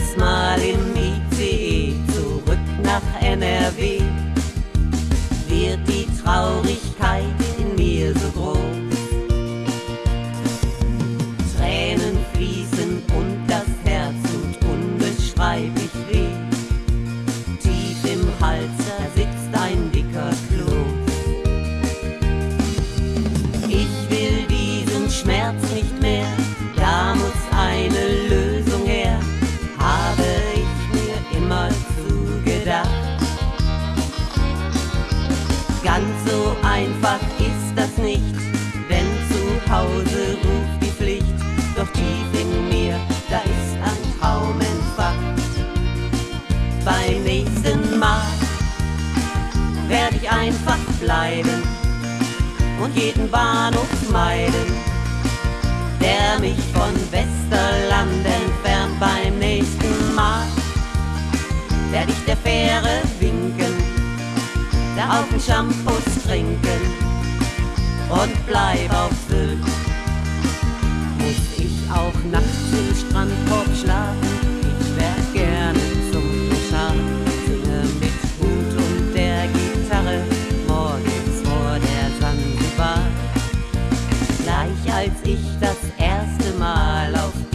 jedes Mal im ICE zurück nach NRW. Wird die Traurigkeit in mir so groß? Nicht, denn zu Hause ruft die Pflicht. Doch tief in mir, da ist ein Traum entfacht. Beim nächsten Mal werde ich einfach bleiben und jeden Bahnhof meiden, der mich von Westerland entfernt. Beim nächsten Mal werde ich der Fähre winken, da auf den Shampoos trinken und bleib auf Sylt. Muss ich auch nachts im Strandkorb schlafen? Ich wär gerne zum Schaf, singe mit Hut und der Gitarre morgens vor der Sansibar. Gleich als ich das erste Mal auf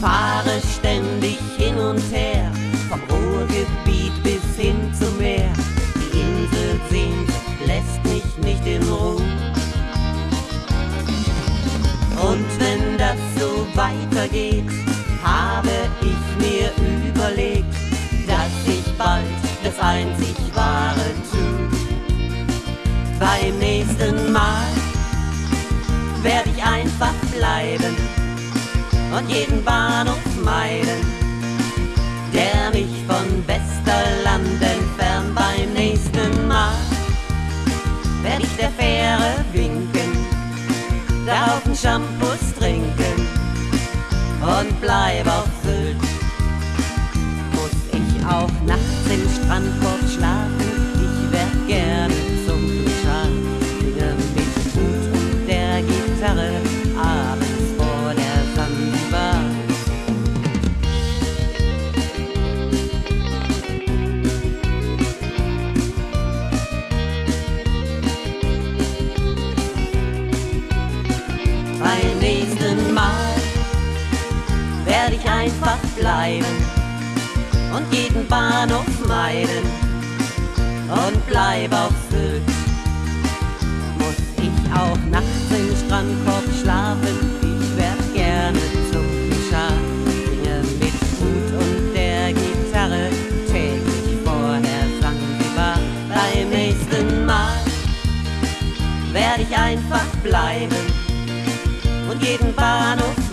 fahre ständig hin und her, vom Ruhrgebiet bis hin zum Meer. Die Insel sehnt, lässt mich nicht in Ruhe. Und wenn das so weitergeht, habe ich mir überlegt, dass ich bald das einzig wahre tu. Beim nächsten Mal werde ich einfach bleiben und jeden Bahnhof meiden, der mich von Westerland entfernt. Beim nächsten Mal werde ich der Fähre winken, da auf den Shampoos trinken und bleib auf Sylt. Muss ich auch nachts im Strandkorb schlafen, werde ich einfach bleiben und jeden Bahnhof meiden und bleib auf Sylt. Muss ich auch nachts im Strandkorb schlafen, ich werd gerne zum Schaf, singe mit Hut und der Gitarre täglich vor der Sansibar. Beim nächsten Mal werde ich einfach bleiben und jeden Bahnhof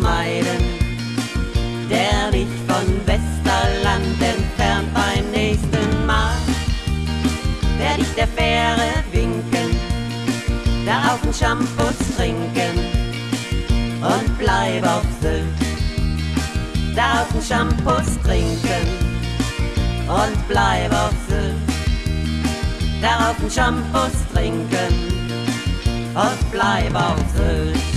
Fähre winken, da auf den Shampoos trinken und bleib auf Sylt. Da auf den Shampoos trinken und bleib auf Sylt. Da auf den Shampoos trinken und bleib auf Sylt.